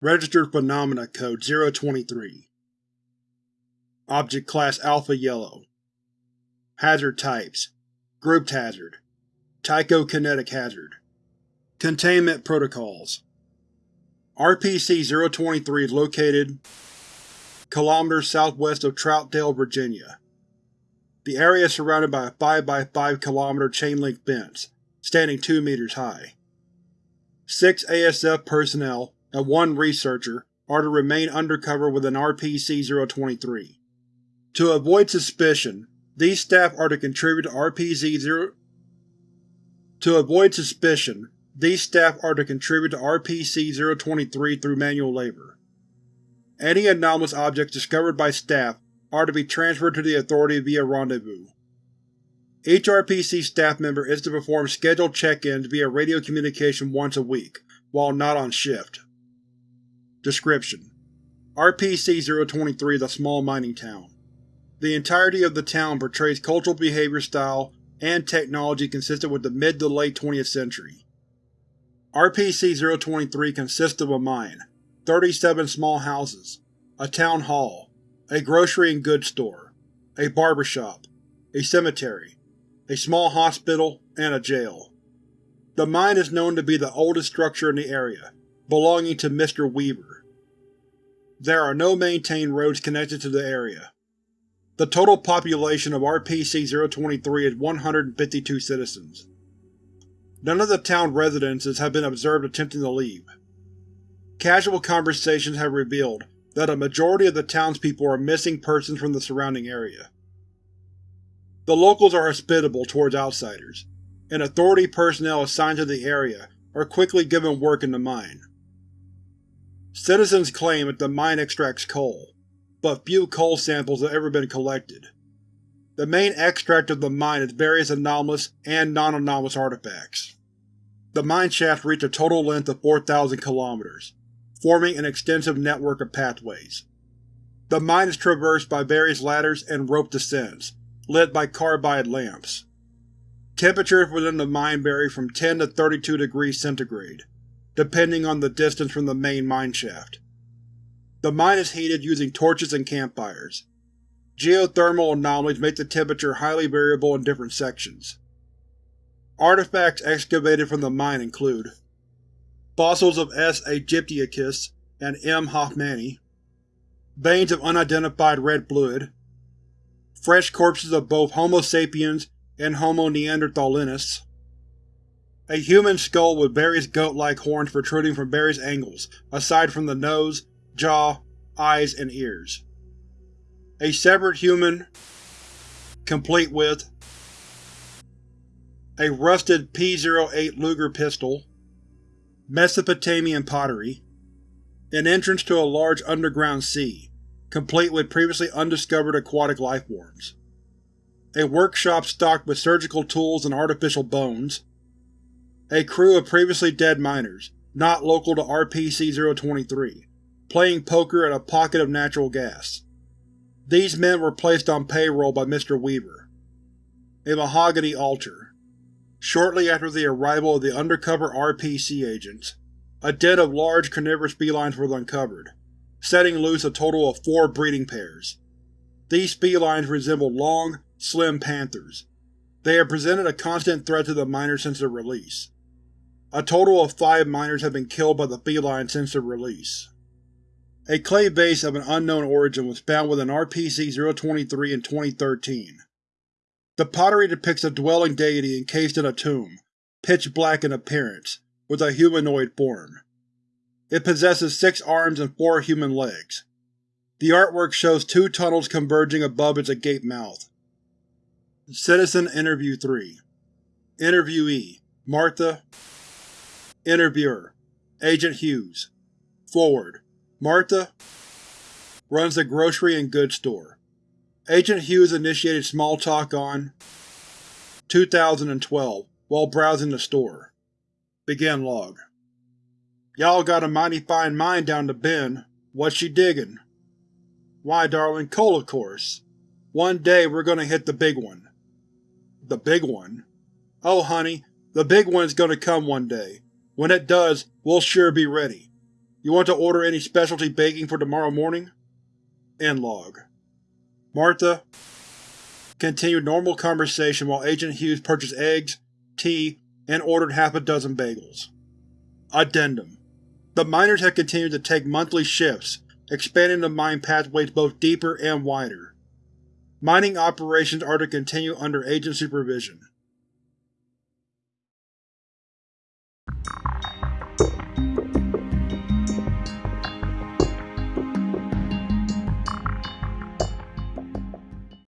Registered Phenomena Code 023 Object Class Alpha Yellow. Hazard Types. Grouped Hazard. Tychokinetic Hazard. Containment Protocols. RPC-023 is located km southwest of Troutdale, Virginia. The area is surrounded by a 5 x 5 km chain-link fence, standing 2 meters high. Six ASF personnel and one researcher are to remain undercover within RPC-023. To avoid suspicion, these staff are to contribute to RPC-0 To avoid suspicion, these staff are to contribute to RPC-023 through manual labor. Any anomalous objects discovered by staff are to be transferred to the Authority via rendezvous. Each RPC staff member is to perform scheduled check-ins via radio communication once a week, while not on shift. Description: RPC-023 is a small mining town. The entirety of the town portrays cultural behavior style and technology consistent with the mid to late 20th century. RPC-023 consists of a mine, 37 small houses, a town hall, a grocery and goods store, a barber shop, a cemetery, a small hospital, and a jail. The mine is known to be the oldest structure in the area, belonging to Mr. Weaver. There are no maintained roads connected to the area. The total population of RPC-023 is 152 citizens. None of the town residences have been observed attempting to leave. Casual conversations have revealed that a majority of the townspeople are missing persons from the surrounding area. The locals are hospitable towards outsiders, and Authority personnel assigned to the area are quickly given work in the mine. Citizens claim that the mine extracts coal, but few coal samples have ever been collected. The main extract of the mine is various anomalous and non-anomalous artifacts. The mine shafts reach a total length of 4,000 km, forming an extensive network of pathways. The mine is traversed by various ladders and rope descents, lit by carbide lamps. Temperatures within the mine vary from 10 to 32 degrees centigrade, depending on the distance from the main mineshaft. The mine is heated using torches and campfires. Geothermal anomalies make the temperature highly variable in different sections. Artifacts excavated from the mine include fossils of S. aegyptiacus and M. hoffmanni, veins of unidentified red fluid, fresh corpses of both Homo sapiens and Homo neanderthalensis, a human skull with various goat-like horns protruding from various angles, aside from the nose, jaw, eyes, and ears. A severed human, complete with a rusted P-08 Luger pistol, Mesopotamian pottery, an entrance to a large underground sea, complete with previously undiscovered aquatic lifeforms, a workshop stocked with surgical tools and artificial bones, a crew of previously dead miners, not local to RPC-023, playing poker at a pocket of natural gas. These men were placed on payroll by Mr. Weaver. A mahogany altar. Shortly after the arrival of the undercover RPC agents, a den of large carnivorous felines was uncovered, setting loose a total of four breeding pairs. These felines resemble long, slim panthers. They have presented a constant threat to the miners since their release. A total of five miners have been killed by the feline since their release. A clay vase of an unknown origin was found within RPC-023 in 2013. The pottery depicts a dwelling deity encased in a tomb, pitch black in appearance, with a humanoid form. It possesses six arms and four human legs. The artwork shows two tunnels converging above its agape mouth. Citizen Interview 3 Interviewee Martha Interviewer Agent Hughes Forward Martha runs a grocery and goods store. Agent Hughes initiated small talk on 2012 while browsing the store. Begin log. Y'all got a mighty fine mine down to Bend. What's she digging? Why, darling, coal of course. One day we're gonna hit the big one. The big one? Oh, honey, the big one's gonna come one day. When it does, we'll sure be ready. You want to order any specialty baking for tomorrow morning? End log. Martha continued normal conversation while Agent Hughes purchased eggs, tea, and ordered half a dozen bagels. Addendum The miners had continued to take monthly shifts, expanding the mine pathways both deeper and wider. Mining operations are to continue under Agent supervision.